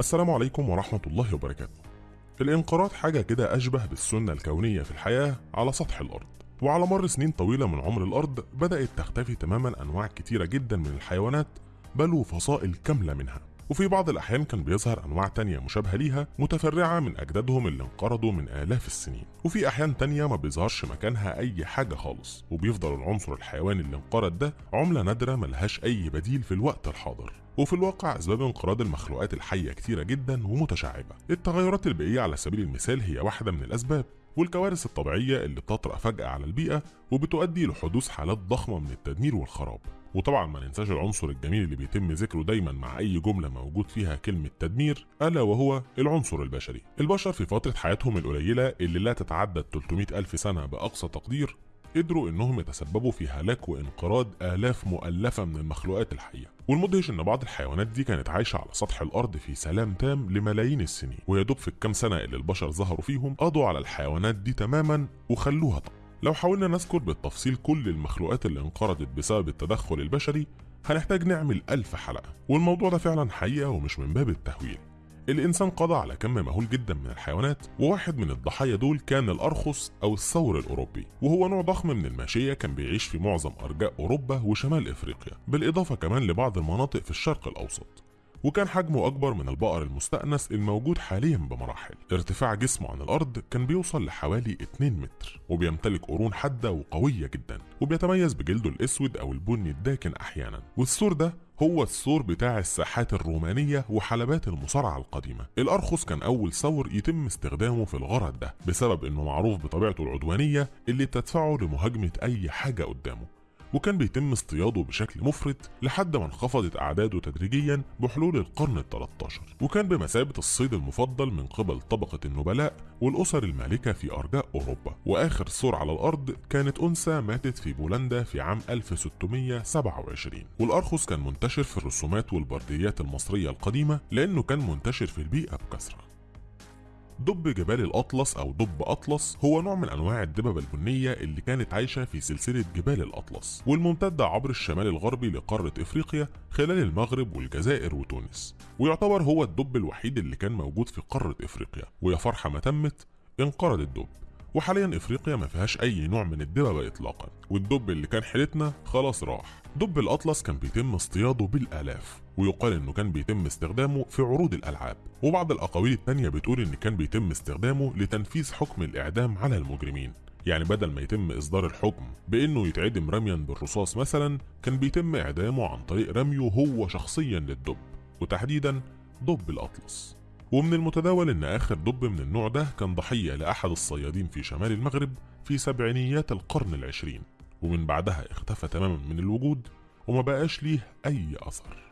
السلام عليكم ورحمة الله وبركاته. الانقراض حاجة كده أشبه بالسنة الكونية في الحياة على سطح الأرض، وعلى مر سنين طويلة من عمر الأرض بدأت تختفي تماما أنواع كتيرة جدا من الحيوانات بل وفصائل كاملة منها. وفي بعض الأحيان كان بيظهر أنواع تانية مشابهة ليها متفرعة من أجدادهم اللي انقرضوا من آلاف السنين. وفي أحيان تانية ما بيظهرش مكانها أي حاجة خالص. وبيفضل العنصر الحيواني اللي انقرض ده عملة نادرة ملهاش أي بديل في الوقت الحاضر. وفي الواقع أسباب انقراض المخلوقات الحية كتيرة جدا ومتشعبة. التغيرات البيئية على سبيل المثال هي واحدة من الأسباب. والكوارث الطبيعية اللي بتطرأ فجأة على البيئة وبتؤدي لحدوث حالات ضخمة من التدمير والخراب. وطبعا ما ننساش العنصر الجميل اللي بيتم ذكره دايما مع أي جملة موجود فيها كلمة تدمير ألا وهو العنصر البشري. البشر في فترة حياتهم القليلة اللي لا تتعدى 300 ألف سنة بأقصى تقدير قدروا إنهم يتسببوا في هلاك وانقراض آلاف مؤلفة من المخلوقات الحية. والمدهش إن بعض الحيوانات دي كانت عايشة على سطح الأرض في سلام تام لملايين السنين ويدوب في الكام سنة اللي البشر ظهروا فيهم قضوا على الحيوانات دي تماما وخلوها طبعا لو حاولنا نذكر بالتفصيل كل المخلوقات اللي انقرضت بسبب التدخل البشري هنحتاج نعمل ألف حلقة والموضوع ده فعلا حقيقة ومش من باب التهويل. الإنسان قضى على كم مهول جدا من الحيوانات وواحد من الضحايا دول كان الأرخص أو الثور الأوروبي وهو نوع ضخم من الماشية كان بيعيش في معظم أرجاء أوروبا وشمال إفريقيا بالإضافة كمان لبعض المناطق في الشرق الأوسط. وكان حجمه أكبر من البقر المستأنس الموجود حاليا بمراحل. ارتفاع جسمه عن الأرض كان بيوصل لحوالي 2 متر وبيمتلك قرون حادة وقوية جدا وبيتميز بجلده الأسود أو البني الداكن أحيانا. والثور ده هو الثور بتاع الساحات الرومانية وحلبات المصارعة القديمة. الأرخص كان أول ثور يتم استخدامه في الغرض ده بسبب أنه معروف بطبيعته العدوانية اللي بتدفعه لمهاجمة أي حاجة قدامه. وكان بيتم اصطياده بشكل مفرط لحد ما انخفضت أعداده تدريجيا بحلول القرن ال 13 وكان بمثابة الصيد المفضل من قبل طبقة النبلاء والأسر المالكة في أرجاء أوروبا. وآخر ثور على الأرض كانت أنثى ماتت في بولندا في عام 1627 والأرخص كان منتشر في الرسومات والبرديات المصرية القديمة لأنه كان منتشر في البيئة بكثرة. دب جبال الأطلس أو دب أطلس هو نوع من أنواع الدببة البنية اللي كانت عايشة في سلسلة جبال الأطلس والممتدة عبر الشمال الغربي لقارة إفريقيا خلال المغرب والجزائر وتونس ويعتبر هو الدب الوحيد اللي كان موجود في قارة إفريقيا ويا فرحة ما تمت انقرض الدب. وحاليا إفريقيا ما فيهاش أي نوع من الدببه اطلاقا والدب اللي كان حيلتنا خلاص راح. دب الأطلس كان بيتم اصطياده بالآلاف ويقال إنه كان بيتم استخدامه في عروض الألعاب. وبعض الأقاويل التانية بتقول إن كان بيتم استخدامه لتنفيذ حكم الإعدام على المجرمين. يعني بدل ما يتم إصدار الحكم بإنه يتعدم رميا بالرصاص مثلا كان بيتم إعدامه عن طريق رميه هو شخصيا للدب. وتحديدا دب الأطلس. ومن المتداول إن آخر دب من النوع ده كان ضحية لأحد الصيادين في شمال المغرب في سبعينيات القرن العشرين ومن بعدها اختفى تماما من الوجود وما بقاش ليه أي أثر.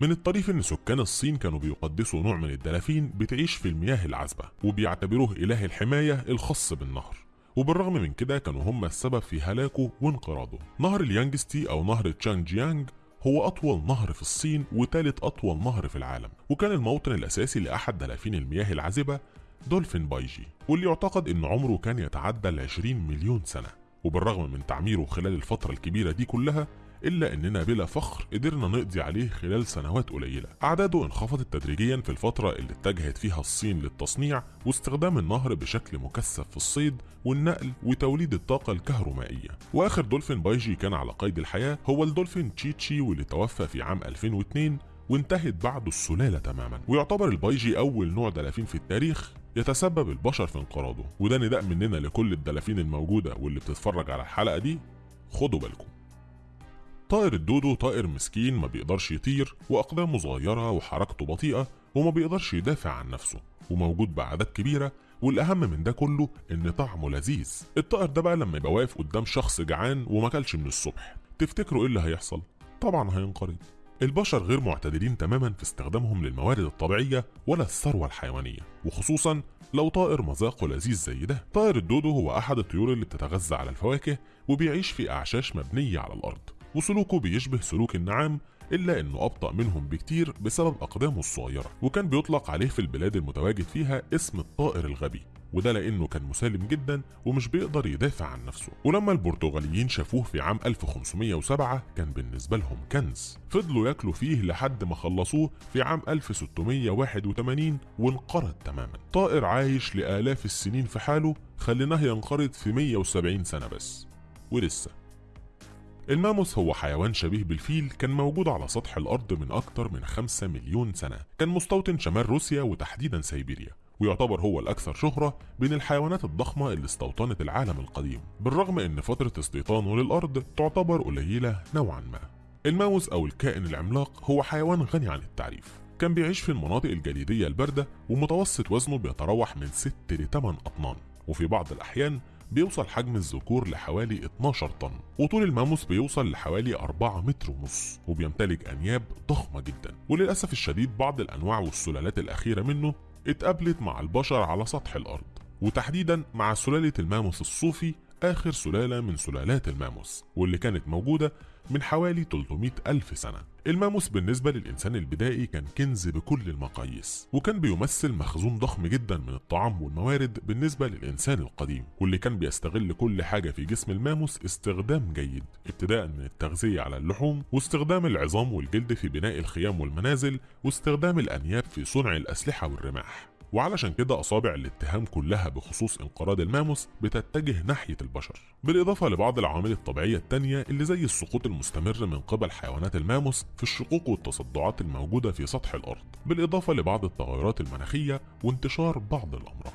من الطريف إن سكان الصين كانوا بيقدسوا نوع من الدلافين بتعيش في المياه العذبة وبيعتبروه إله الحماية الخاص بالنهر وبالرغم من كده كانوا هم السبب في هلاكه وانقراضه. نهر اليانجستي أو نهر تشانجيانج هو أطول نهر في الصين وثالث أطول نهر في العالم وكان الموطن الأساسي لأحد دلافين المياه العذبة دولفين بايجي واللي يعتقد أن عمره كان يتعدى ال 20 مليون سنة. وبالرغم من تعميره خلال الفترة الكبيرة دي كلها إلا إننا بلا فخر قدرنا نقضي عليه خلال سنوات قليلة. أعداده انخفضت تدريجيا في الفترة اللي اتجهت فيها الصين للتصنيع واستخدام النهر بشكل مكثف في الصيد والنقل وتوليد الطاقة الكهرومائية. وآخر دولفين بايجي كان على قيد الحياة هو الدولفين تشيتشي واللي توفى في عام 2002 وانتهت بعده السلالة تماما. ويعتبر البايجي أول نوع دلافين في التاريخ يتسبب البشر في انقراضه. وده نداء مننا لكل الدلافين الموجودة واللي بتتفرج على الحلقة دي. خدوا بالكم. طائر الدودو طائر مسكين ما بيقدرش يطير وأقدامه صغيرة وحركته بطيئة وما بيقدرش يدافع عن نفسه وموجود بأعداد كبيرة والأهم من ده كله إن طعمه لذيذ. الطائر ده بقى لما يبقى واقف قدام شخص جعان وما كلش من الصبح. تفتكروا إيه اللي هيحصل؟ طبعا هينقرض. البشر غير معتدلين تماما في استخدامهم للموارد الطبيعية ولا الثروة الحيوانية وخصوصا لو طائر مذاقه لذيذ زي ده. طائر الدودو هو أحد الطيور اللي بتتغذى على الفواكه وبيعيش في أعشاش مبنية على الأرض. وسلوكه بيشبه سلوك النعام إلا إنه أبطأ منهم بكتير بسبب أقدامه الصغيرة وكان بيطلق عليه في البلاد المتواجد فيها اسم الطائر الغبي وده لأنه كان مسالم جدا ومش بيقدر يدافع عن نفسه. ولما البرتغاليين شافوه في عام 1507 كان بالنسبة لهم كنز. فضلوا ياكلوا فيه لحد ما خلصوه في عام 1681 وانقرض تماما. طائر عايش لآلاف السنين في حاله خليناه ينقرض في 170 سنة بس. ولسه الماموث هو حيوان شبيه بالفيل كان موجود على سطح الأرض من أكتر من 5 مليون سنة. كان مستوطن شمال روسيا وتحديدا سيبيريا ويعتبر هو الأكثر شهرة بين الحيوانات الضخمة اللي استوطنت العالم القديم. بالرغم أن فترة استيطانه للأرض تعتبر قليلة نوعا ما. الماوس أو الكائن العملاق هو حيوان غني عن التعريف. كان بيعيش في المناطق الجليدية الباردة ومتوسط وزنه بيتراوح من 6 ل 8 أطنان. وفي بعض الأحيان بيوصل حجم الذكور لحوالي 12 طن وطول الماموس بيوصل لحوالي 4 متر ونص وبيمتلك أنياب ضخمة جدا. وللأسف الشديد بعض الأنواع والسلالات الأخيرة منه اتقابلت مع البشر على سطح الأرض. وتحديدا مع سلالة الماموس الصوفي آخر سلالة من سلالات الماموس واللي كانت موجودة من حوالي 300 ألف سنة. الماموس بالنسبة للإنسان البدائي كان كنز بكل المقاييس وكان بيمثل مخزون ضخم جدا من الطعام والموارد بالنسبة للإنسان القديم واللي كان بيستغل كل حاجة في جسم الماموس استخدام جيد ابتداء من التغذية على اللحوم واستخدام العظام والجلد في بناء الخيام والمنازل واستخدام الأنياب في صنع الأسلحة والرماح. وعلشان كده أصابع الاتهام كلها بخصوص انقراض الماموس بتتجه ناحية البشر بالإضافة لبعض العوامل الطبيعية التانية اللي زي السقوط المستمر من قبل حيوانات الماموس في الشقوق والتصدعات الموجودة في سطح الأرض بالإضافة لبعض التغيرات المناخية وانتشار بعض الأمراض.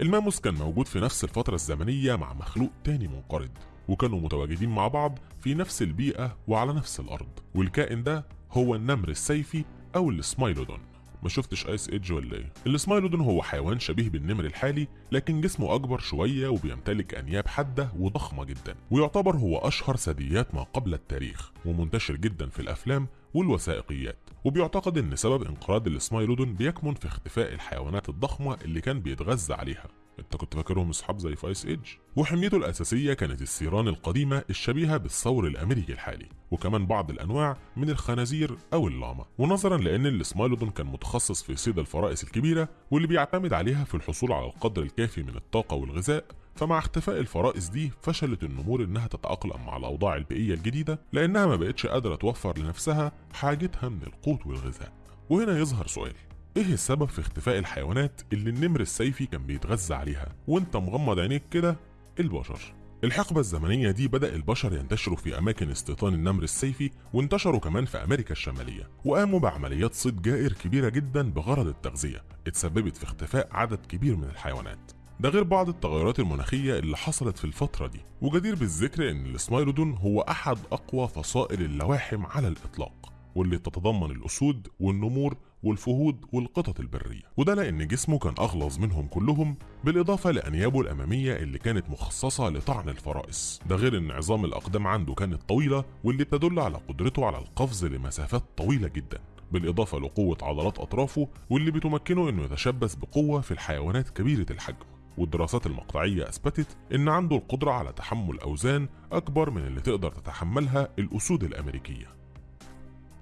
الماموس كان موجود في نفس الفترة الزمنية مع مخلوق تاني منقرض وكانوا متواجدين مع بعض في نفس البيئة وعلى نفس الأرض والكائن ده هو النمر السيفي أو السمايلودون. ما شفتش ايس ايدج ولا إيه؟ السمايلودون هو حيوان شبيه بالنمر الحالي لكن جسمه أكبر شوية وبيمتلك أنياب حادة وضخمة جدا ويعتبر هو أشهر ثدييات ما قبل التاريخ ومنتشر جدا في الأفلام والوثائقيات. وبيعتقد إن سبب انقراض السمايلودون بيكمن في اختفاء الحيوانات الضخمة اللي كان بيتغذى عليها. انت كنت فاكرهم اصحاب زي فايس ايدج. وحميته الأساسية كانت الثيران القديمة الشبيهة بالثور الأمريكي الحالي وكمان بعض الأنواع من الخنازير أو اللاما. ونظرا لأن السمايلودون كان متخصص في صيد الفرائس الكبيرة واللي بيعتمد عليها في الحصول على القدر الكافي من الطاقة والغذاء فمع اختفاء الفرائس دي فشلت النمور إنها تتأقلم مع الأوضاع البيئية الجديدة لأنها ما بقتش قادرة توفر لنفسها حاجتها من القوت والغذاء. وهنا يظهر سؤال إيه السبب في اختفاء الحيوانات اللي النمر السيفي كان بيتغذى عليها وأنت مغمض عينيك كده؟ البشر. الحقبة الزمنية دي بدأ البشر ينتشروا في أماكن استيطان النمر السيفي وانتشروا كمان في أمريكا الشمالية وقاموا بعمليات صيد جائر كبيرة جدا بغرض التغذية اتسببت في اختفاء عدد كبير من الحيوانات. ده غير بعض التغيرات المناخية اللي حصلت في الفترة دي وجدير بالذكر إن السمايلودون هو أحد أقوى فصائل اللواحم على الإطلاق واللي تتضمن الأسود والنمور والفهود والقطط البرية. وده لأن جسمه كان أغلظ منهم كلهم بالإضافة لأنيابه الأمامية اللي كانت مخصصة لطعن الفرائس. ده غير أن عظام الأقدام عنده كانت طويلة واللي بتدل على قدرته على القفز لمسافات طويلة جدا. بالإضافة لقوة عضلات أطرافه واللي بتمكنه أنه يتشبث بقوة في الحيوانات كبيرة الحجم. والدراسات المقطعية أثبتت إن عنده القدرة على تحمل أوزان أكبر من اللي تقدر تتحملها الأسود الأمريكية.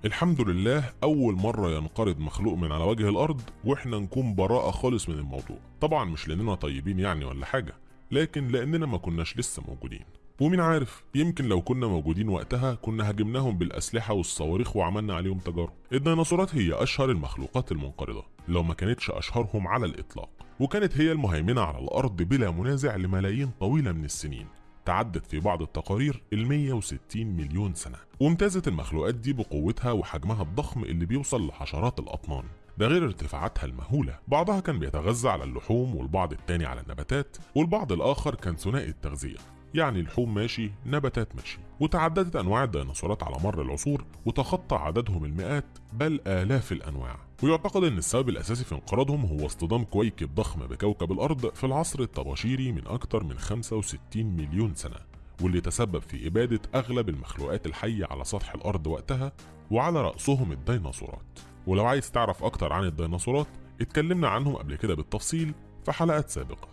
الحمد لله أول مرة ينقرض مخلوق من على وجه الأرض وإحنا نكون براءة خالص من الموضوع. طبعا مش لأننا طيبين يعني ولا حاجة لكن لأننا ما كناش لسه موجودين. ومين عارف يمكن لو كنا موجودين وقتها كنا هاجمناهم بالأسلحة والصواريخ وعملنا عليهم تجارب. الديناصورات هي أشهر المخلوقات المنقرضة لو ما كانتش أشهرهم على الإطلاق. وكانت هي المهيمنة على الأرض بلا منازع لملايين طويلة من السنين. تعدت في بعض التقارير ال 160 مليون سنة. وامتازت المخلوقات دي بقوتها وحجمها الضخم اللي بيوصل لحشرات الأطنان. ده غير ارتفاعاتها المهولة. بعضها كان بيتغذى على اللحوم والبعض التاني على النباتات والبعض الآخر كان ثنائي التغذية. يعني لحوم ماشي نباتات ماشي. وتعددت أنواع الديناصورات على مر العصور وتخطى عددهم المئات بل آلاف الأنواع. ويعتقد أن السبب الأساسي في انقراضهم هو اصطدام كويكب ضخم بكوكب الأرض في العصر الطباشيري من أكثر من 65 مليون سنة واللي تسبب في إبادة أغلب المخلوقات الحية على سطح الأرض وقتها وعلى رأسهم الديناصورات. ولو عايز تعرف أكتر عن الديناصورات اتكلمنا عنهم قبل كده بالتفصيل في حلقات سابقة.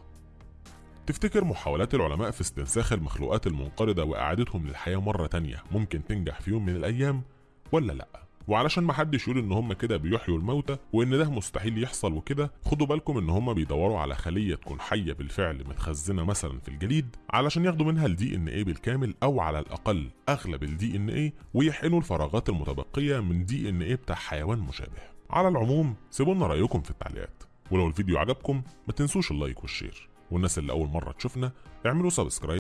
تفتكر محاولات العلماء في استنساخ المخلوقات المنقرضة وإعادتهم للحياة مرة تانية ممكن تنجح في يوم من الأيام؟ ولا لأ؟ وعلشان محدش يقول إن هم كده بيحيوا الموتى وإن ده مستحيل يحصل وكده خدوا بالكم إن هم بيدوروا على خلية تكون حية بالفعل متخزنة مثلا في الجليد علشان ياخدوا منها ال DNA بالكامل أو على الأقل أغلب ال DNA ويحقنوا الفراغات المتبقية من DNA بتاع حيوان مشابه. على العموم سيبوا لنا رأيكم في التعليقات. ولو الفيديو عجبكم ما تنسوش ال like وال share. والناس اللي أول مرة تشوفنا اعملوا subscribe